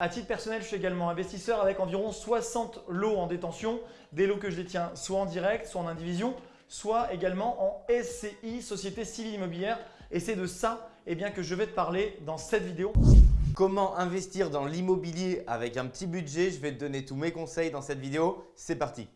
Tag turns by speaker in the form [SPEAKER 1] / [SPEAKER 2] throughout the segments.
[SPEAKER 1] À titre personnel, je suis également investisseur avec environ 60 lots en détention, des lots que je détiens soit en direct, soit en indivision, soit également en SCI, Société Civile Immobilière. Et c'est de ça eh bien, que je vais te parler dans cette vidéo.
[SPEAKER 2] Comment investir dans l'immobilier avec un petit budget? Je vais te donner tous mes conseils dans cette vidéo. C'est parti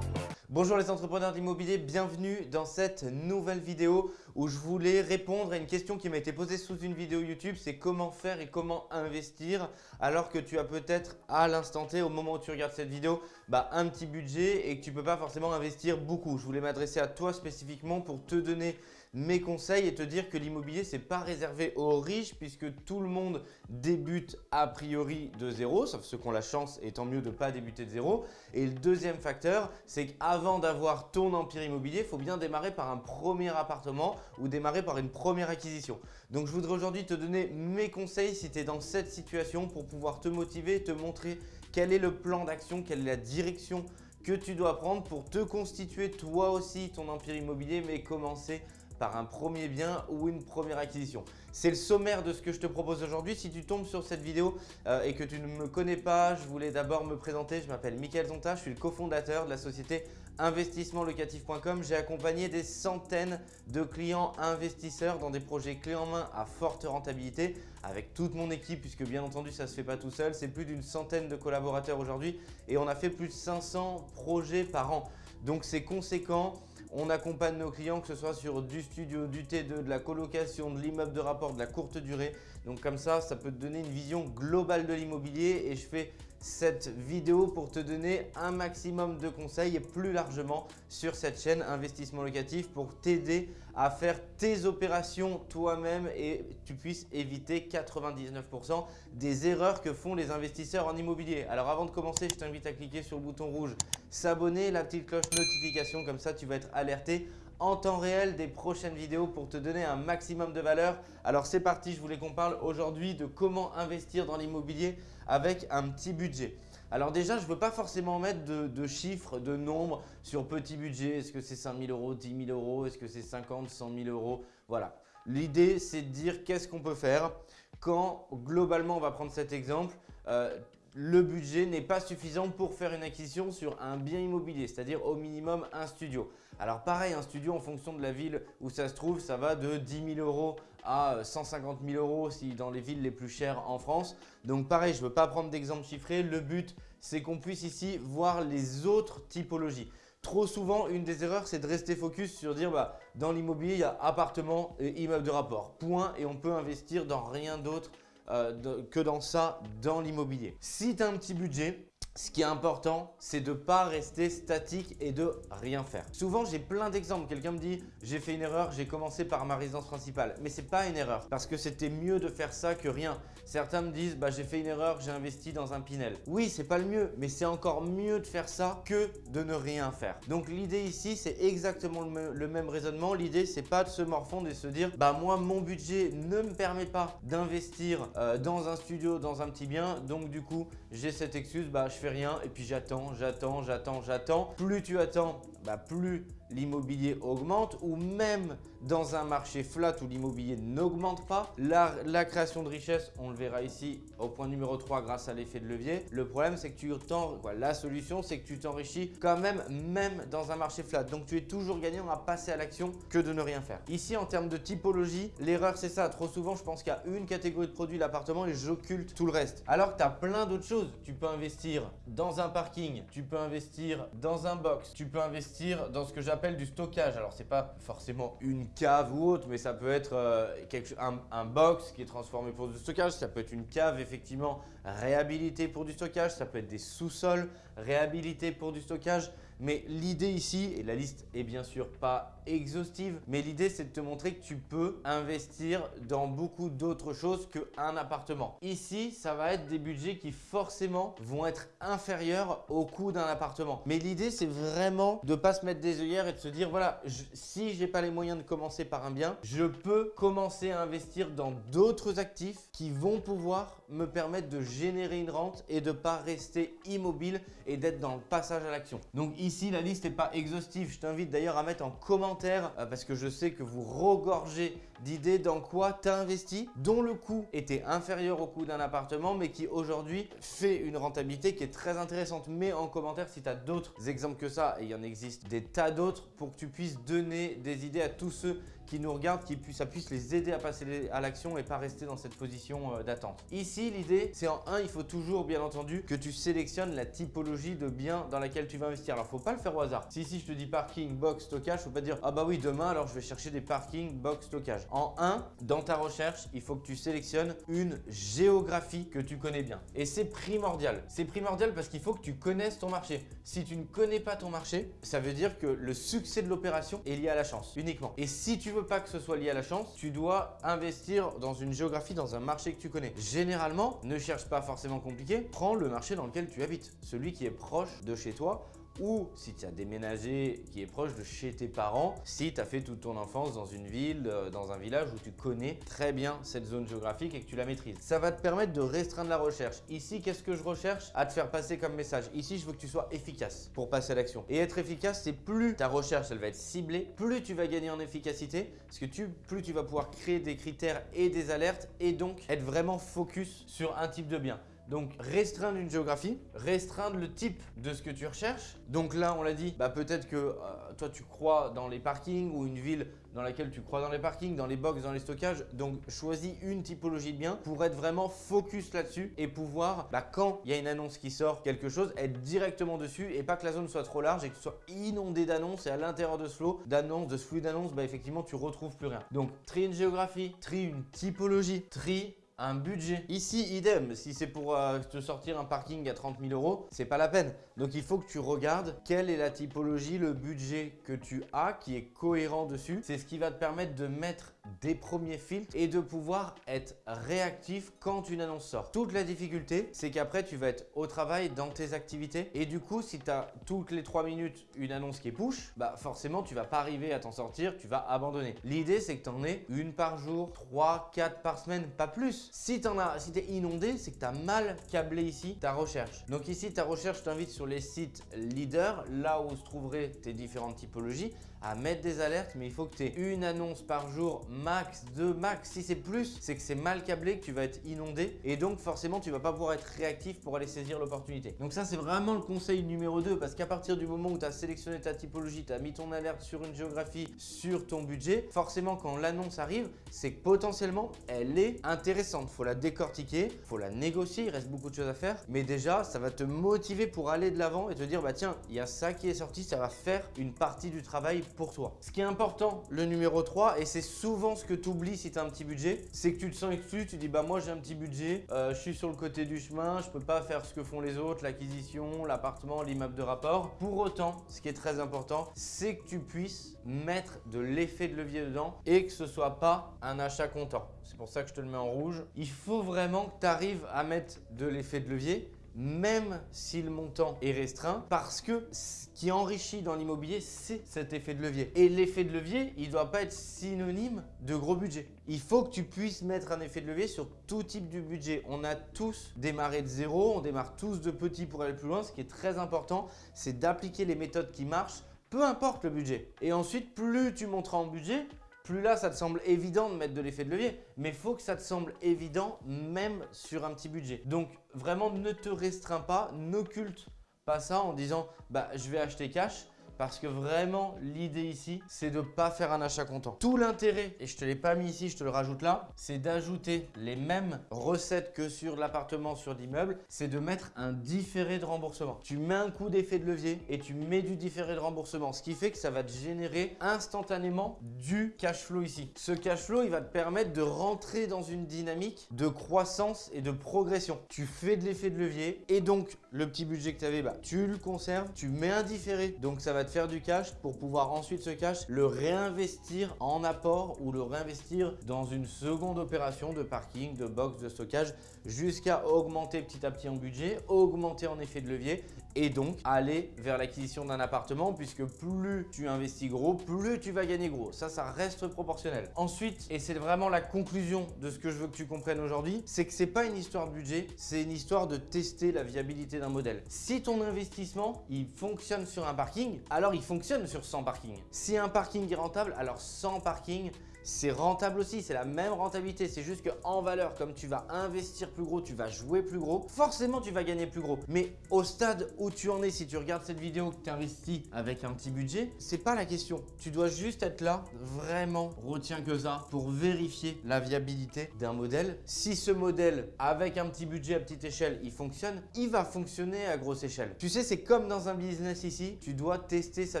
[SPEAKER 2] Bonjour les entrepreneurs d'immobilier, bienvenue dans cette nouvelle vidéo où je voulais répondre à une question qui m'a été posée sous une vidéo YouTube, c'est comment faire et comment investir alors que tu as peut-être à l'instant T, au moment où tu regardes cette vidéo, bah, un petit budget et que tu ne peux pas forcément investir beaucoup. Je voulais m'adresser à toi spécifiquement pour te donner mes conseils et te dire que l'immobilier, ce n'est pas réservé aux riches puisque tout le monde débute a priori de zéro, sauf ceux qui ont la chance et tant mieux de ne pas débuter de zéro. Et le deuxième facteur, c'est qu'avant d'avoir ton empire immobilier, il faut bien démarrer par un premier appartement ou démarrer par une première acquisition. Donc, je voudrais aujourd'hui te donner mes conseils si tu es dans cette situation pour pouvoir te motiver, te montrer quel est le plan d'action, quelle est la direction que tu dois prendre pour te constituer toi aussi ton empire immobilier mais commencer par un premier bien ou une première acquisition. C'est le sommaire de ce que je te propose aujourd'hui. Si tu tombes sur cette vidéo euh, et que tu ne me connais pas, je voulais d'abord me présenter. Je m'appelle Mickaël Zonta, je suis le cofondateur de la société investissementlocatif.com. J'ai accompagné des centaines de clients investisseurs dans des projets clés en main à forte rentabilité avec toute mon équipe puisque bien entendu ça ne se fait pas tout seul. C'est plus d'une centaine de collaborateurs aujourd'hui et on a fait plus de 500 projets par an. Donc c'est conséquent. On accompagne nos clients que ce soit sur du studio, du T2, de la colocation, de l'immeuble de rapport, de la courte durée. Donc comme ça, ça peut te donner une vision globale de l'immobilier et je fais cette vidéo pour te donner un maximum de conseils et plus largement sur cette chaîne investissement locatif pour t'aider à faire tes opérations toi-même et tu puisses éviter 99% des erreurs que font les investisseurs en immobilier. Alors avant de commencer, je t'invite à cliquer sur le bouton rouge s'abonner, la petite cloche notification comme ça tu vas être alerté en temps réel des prochaines vidéos pour te donner un maximum de valeur. Alors c'est parti, je voulais qu'on parle aujourd'hui de comment investir dans l'immobilier avec un petit budget. Alors déjà, je ne veux pas forcément mettre de, chiffres, de nombres sur petit budget. Est-ce que c'est 5 000 euros, 10 000 euros? Est-ce que c'est 50, 100 000 euros? Voilà. L'idée, c'est de dire qu'est-ce qu'on peut faire quand globalement, on va prendre cet exemple, euh, le budget n'est pas suffisant pour faire une acquisition sur un bien immobilier, c'est-à-dire au minimum un studio. Alors pareil, un studio en fonction de la ville où ça se trouve, ça va de 10 000 euros à 150 000 euros si dans les villes les plus chères en France. Donc pareil, je ne veux pas prendre d'exemple chiffré. Le but, c'est qu'on puisse ici voir les autres typologies. Trop souvent, une des erreurs, c'est de rester focus sur dire bah, dans l'immobilier, il y a appartement et immeuble de rapport. Point et on peut investir dans rien d'autre euh, que dans ça, dans l'immobilier. Si tu un petit budget, ce qui est important, c'est de ne pas rester statique et de rien faire. Souvent, j'ai plein d'exemples. Quelqu'un me dit « j'ai fait une erreur, j'ai commencé par ma résidence principale ». Mais ce n'est pas une erreur parce que c'était mieux de faire ça que rien. Certains me disent bah, « j'ai fait une erreur, j'ai investi dans un Pinel ». Oui, c'est pas le mieux, mais c'est encore mieux de faire ça que de ne rien faire. Donc l'idée ici, c'est exactement le, même raisonnement. L'idée, c'est pas de se morfondre et de se dire « bah moi, mon budget ne me permet pas d'investir euh, dans un studio, dans un petit bien, donc du coup, j'ai cette excuse, bah rien et puis j'attends, j'attends, j'attends, j'attends. Plus tu attends, bah plus l'immobilier augmente ou même dans un marché flat où l'immobilier n'augmente pas, la, création de richesse, on le verra ici au point numéro 3 grâce à l'effet de levier. Le problème, c'est que tu t'en, la solution, c'est que tu t'enrichis quand même, même dans un marché flat. Donc, tu es toujours gagnant à passer à l'action que de ne rien faire. Ici, en termes de typologie, l'erreur, c'est ça. Trop souvent, je pense qu'il y a une catégorie de produits, l'appartement, et j'occulte tout le reste. Alors que tu as plein d'autres choses. Tu peux investir dans un parking, tu peux investir dans un box, tu peux investir dans ce que j'appelle du stockage. Alors, c'est pas forcément une cave ou autre, mais ça peut être euh, quelque, un, un, box qui est transformé pour du stockage. Ça peut être une cave, effectivement, réhabilitée pour du stockage. Ça peut être des sous-sols réhabilités pour du stockage. Mais l'idée ici, et la liste est bien sûr pas exhaustive, mais l'idée c'est de te montrer que tu peux investir dans beaucoup d'autres choses qu'un appartement. Ici, ça va être des budgets qui forcément vont être inférieurs au coût d'un appartement. Mais l'idée c'est vraiment de ne pas se mettre des œillères et de se dire voilà, je, si pas les moyens de commencer par un bien, je peux commencer à investir dans d'autres actifs qui vont pouvoir me permettre de générer une rente et de ne pas rester immobile et d'être dans le passage à l'action. Donc ici, Ici, la liste n'est pas exhaustive. Je t'invite d'ailleurs à mettre en commentaire euh, parce que je sais que vous regorgez d'idées dans quoi tu as investi, dont le coût était inférieur au coût d'un appartement, mais qui aujourd'hui fait une rentabilité qui est très intéressante. Mets en commentaire si tu as d'autres exemples que ça, et il y en existe des tas d'autres, pour que tu puisses donner des idées à tous ceux qui nous regardent, qui ça puisse les aider à passer à l'action et pas rester dans cette position euh, d'attente. Ici, l'idée, c'est en un, il faut toujours, bien entendu, que tu sélectionnes la typologie de bien dans laquelle tu vas investir. Alors, faut pas le faire au hasard. Si ici, je te dis parking, box, stockage, faut pas dire « Ah bah oui, demain, alors je vais chercher des parking, box, stockage ». En un, dans ta recherche, il faut que tu sélectionnes une géographie que tu connais bien. Et c'est primordial. C'est primordial parce qu'il faut que tu connaisses ton marché. Si tu ne connais pas ton marché, ça veut dire que le succès de l'opération est lié à la chance, uniquement. Et si tu veux pas que ce soit lié à la chance, tu dois investir dans une géographie, dans un marché que tu connais. Généralement, ne cherche pas forcément compliqué, prends le marché dans lequel tu habites, celui qui est proche de chez toi ou si tu as déménagé qui est proche de chez tes parents, si tu as fait toute ton enfance dans une ville, euh, dans un village où tu connais très bien cette zone géographique et que tu la maîtrises. Ça va te permettre de restreindre la recherche. Ici, qu'est-ce que je recherche? À te faire passer comme message Ici, je veux que tu sois efficace pour passer à l'action. Et être efficace, c'est plus ta recherche, elle va être ciblée, plus tu vas gagner en efficacité, parce que tu, plus tu vas pouvoir créer des critères et des alertes et donc être vraiment focus sur un type de bien. Donc restreindre une géographie, restreindre le type de ce que tu recherches. Donc là, on l'a dit, bah, peut-être que euh, toi tu crois dans les parkings ou une ville dans laquelle tu crois dans les parkings, dans les box, dans les stockages. Donc choisis une typologie de bien pour être vraiment focus là-dessus et pouvoir, bah, quand il y a une annonce qui sort quelque chose, être directement dessus et pas que la zone soit trop large et que tu sois inondé d'annonces et à l'intérieur de ce flot d'annonces, de ce flux d'annonces, bah, effectivement tu retrouves plus rien. Donc trie une géographie, trie une typologie, trie un budget. Ici, idem, si c'est pour euh, te sortir un parking à 30 000 euros, c'est pas la peine. Donc il faut que tu regardes quelle est la typologie, le budget que tu as qui est cohérent dessus. C'est ce qui va te permettre de mettre des premiers filtres et de pouvoir être réactif quand une annonce sort. Toute la difficulté, c'est qu'après, tu vas être au travail dans tes activités et du coup, si tu as toutes les 3 minutes une annonce qui est push, bah forcément, tu vas pas arriver à t'en sortir, tu vas abandonner. L'idée, c'est que tu en aies une par jour, 3, 4 par semaine, pas plus. Si tu as, si es inondé, c'est que tu as mal câblé ici ta recherche. Donc ici, ta recherche, t'invite sur les sites leaders, là où se trouveraient tes différentes typologies, à mettre des alertes, mais il faut que tu aies une annonce par jour, max, deux, max. Si c'est plus, c'est que c'est mal câblé, que tu vas être inondé et donc forcément, tu vas pas pouvoir être réactif pour aller saisir l'opportunité. Donc ça, c'est vraiment le conseil numéro 2 parce qu'à partir du moment où tu as sélectionné ta typologie, tu as mis ton alerte sur une géographie, sur ton budget, forcément, quand l'annonce arrive, c'est que potentiellement, elle est intéressante. Faut la décortiquer, faut la négocier, il reste beaucoup de choses à faire, mais déjà, ça va te motiver pour aller de l'avant et te dire, bah tiens, il y a ça qui est sorti, ça va faire une partie du travail pour toi. Ce qui est important, le numéro 3, et c'est souvent ce que tu oublies si tu as un petit budget, c'est que tu te sens exclu, tu dis bah moi j'ai un petit budget, euh, je suis sur le côté du chemin, je peux pas faire ce que font les autres, l'acquisition, l'appartement, l'immeuble de rapport. Pour autant, ce qui est très important, c'est que tu puisses mettre de l'effet de levier dedans et que ce soit pas un achat comptant. C'est pour ça que je te le mets en rouge. Il faut vraiment que tu arrives à mettre de l'effet de levier même si le montant est restreint, parce que ce qui enrichit dans l'immobilier, c'est cet effet de levier. Et l'effet de levier, il ne doit pas être synonyme de gros budget. Il faut que tu puisses mettre un effet de levier sur tout type de budget. On a tous démarré de zéro, on démarre tous de petits pour aller plus loin. Ce qui est très important, c'est d'appliquer les méthodes qui marchent, peu importe le budget. Et ensuite, plus tu monteras en budget, plus là, ça te semble évident de mettre de l'effet de levier. Mais il faut que ça te semble évident même sur un petit budget. Donc, vraiment, ne te restreins pas, n'occulte pas ça en disant bah, je vais acheter cash parce que vraiment, l'idée ici, c'est de ne pas faire un achat comptant. Tout l'intérêt, et je te l'ai pas mis ici, je te le rajoute là, c'est d'ajouter les mêmes recettes que sur l'appartement, sur l'immeuble, c'est de mettre un différé de remboursement. Tu mets un coup d'effet de levier et tu mets du différé de remboursement, ce qui fait que ça va te générer instantanément du cash flow ici. Ce cash flow, il va te permettre de rentrer dans une dynamique de croissance et de progression. Tu fais de l'effet de levier et donc le petit budget que tu avais, bah, tu le conserves, tu mets un différé, donc ça va te faire du cash pour pouvoir ensuite ce cash le réinvestir en apport ou le réinvestir dans une seconde opération de parking, de box, de stockage jusqu'à augmenter petit à petit en budget, augmenter en effet de levier et donc aller vers l'acquisition d'un appartement puisque plus tu investis gros, plus tu vas gagner gros. Ça, ça reste proportionnel. Ensuite, et c'est vraiment la conclusion de ce que je veux que tu comprennes aujourd'hui, c'est que c'est pas une histoire de budget, c'est une histoire de tester la viabilité d'un modèle. Si ton investissement, il fonctionne sur un parking, alors il fonctionne sur 100 parkings. Si un parking est rentable, alors 100 parkings, c'est rentable aussi, c'est la même rentabilité. C'est juste qu'en valeur, comme tu vas investir plus gros, tu vas jouer plus gros, forcément tu vas gagner plus gros. Mais au stade où tu en es, si tu regardes cette vidéo, que tu investis avec un petit budget, c'est pas la question. Tu dois juste être là, vraiment, retiens que ça, pour vérifier la viabilité d'un modèle. Si ce modèle, avec un petit budget à petite échelle, il fonctionne, il va fonctionner à grosse échelle. Tu sais, c'est comme dans un business ici, tu dois tester sa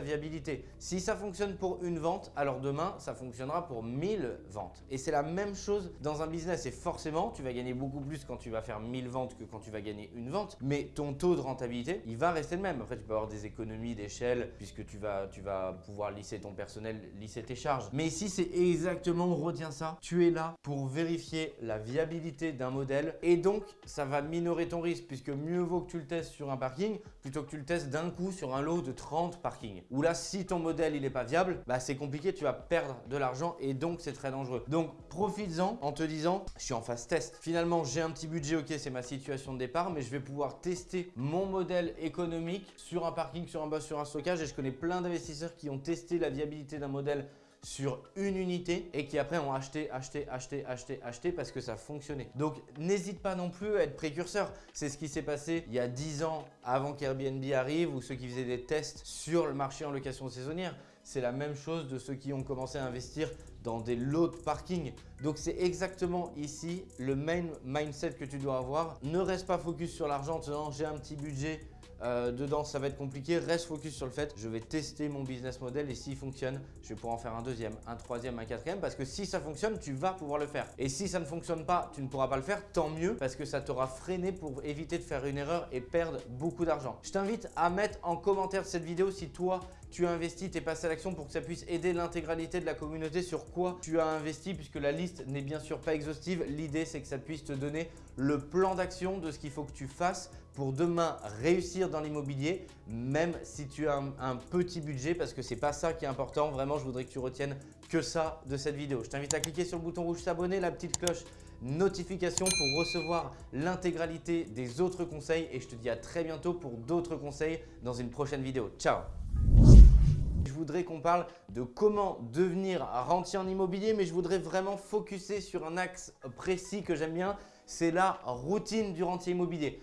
[SPEAKER 2] viabilité. Si ça fonctionne pour une vente, alors demain, ça fonctionnera pour 1000 ventes. Et c'est la même chose dans un business. Et forcément, tu vas gagner beaucoup plus quand tu vas faire 1000 ventes que quand tu vas gagner une vente. Mais ton taux de rentabilité, il va rester le même. Après, tu peux avoir des économies d'échelle puisque tu vas, tu vas pouvoir lisser ton personnel, lisser tes charges. Mais ici, c'est exactement, retiens ça, tu es là pour vérifier la viabilité d'un modèle et donc ça va minorer ton risque puisque mieux vaut que tu le testes sur un parking plutôt que tu le testes d'un coup sur un lot de 30 parkings. Ou là, si ton modèle il n'est pas viable, bah, c'est compliqué, tu vas perdre de l'argent et donc c'est très dangereux. Donc profites-en en te disant, je suis en phase test. Finalement, j'ai un petit budget, ok, c'est ma situation de départ, mais je vais pouvoir tester mon modèle économique sur un parking, sur un bus, sur un stockage. Et je connais plein d'investisseurs qui ont testé la viabilité d'un modèle sur une unité et qui après ont acheté, acheté, acheté, acheté, acheté parce que ça fonctionnait. Donc n'hésite pas non plus à être précurseur. C'est ce qui s'est passé il y a 10 ans avant qu'Airbnb arrive ou ceux qui faisaient des tests sur le marché en location saisonnière. C'est la même chose de ceux qui ont commencé à investir dans des lots de parking. Donc c'est exactement ici le main mindset que tu dois avoir. Ne reste pas focus sur l'argent en j'ai un petit budget, euh, dedans, ça va être compliqué. Reste focus sur le fait, je vais tester mon business model et s'il fonctionne, je vais pouvoir en faire un deuxième, un troisième, un quatrième parce que si ça fonctionne, tu vas pouvoir le faire. Et si ça ne fonctionne pas, tu ne pourras pas le faire, tant mieux parce que ça t'aura freiné pour éviter de faire une erreur et perdre beaucoup d'argent. Je t'invite à mettre en commentaire de cette vidéo si toi, tu as investi, tu es passé à l'action pour que ça puisse aider l'intégralité de la communauté sur quoi tu as investi puisque la liste n'est bien sûr pas exhaustive. L'idée, c'est que ça puisse te donner le plan d'action de ce qu'il faut que tu fasses pour demain réussir dans l'immobilier, même si tu as un, petit budget parce que c'est pas ça qui est important. Vraiment, je voudrais que tu retiennes que ça de cette vidéo. Je t'invite à cliquer sur le bouton rouge s'abonner, la petite cloche notification pour recevoir l'intégralité des autres conseils et je te dis à très bientôt pour d'autres conseils dans une prochaine vidéo. Ciao je voudrais qu'on parle de comment devenir rentier en immobilier, mais je voudrais vraiment focuser sur un axe précis que j'aime bien, c'est la routine du rentier immobilier.